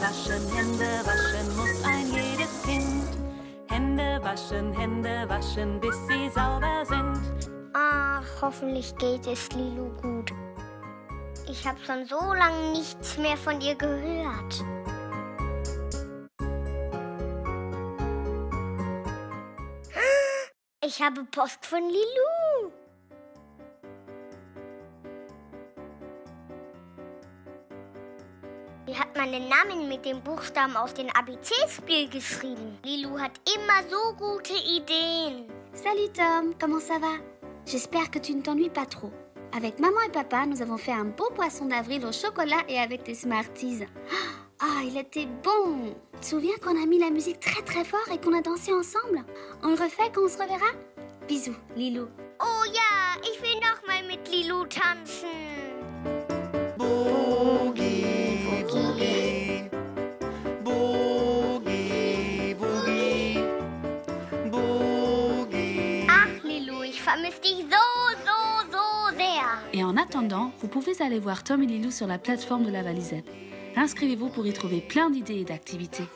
waschen, Hände waschen muss ein jedes Kind. Hände waschen, Hände waschen, bis sie sauber sind. Ach, hoffentlich geht es Lilo gut. Ich habe schon so lange nichts mehr von ihr gehört. Ich habe Post von Lilu. Sie hat meinen Namen mit den Buchstaben auf den ABC-Spiel geschrieben? Lilou hat immer so gute Ideen. Salut Tom, comment ça va? J'espère que tu ne t'ennuies pas trop. Avec maman et papa, nous avons fait un beau poisson d'avril au chocolat et avec des Smarties. Ah, il était bon Tu te souviens qu'on a mis la musique très très fort et qu'on a dansé ensemble? On le refait quand on se reverra? Bisous, Lilou. Oh ja, ich will noch mal mit Lilou tanzen. Et en attendant, vous pouvez aller voir Tom et Lilou sur la plateforme de la Valisette. Inscrivez-vous pour y trouver plein d'idées et d'activités.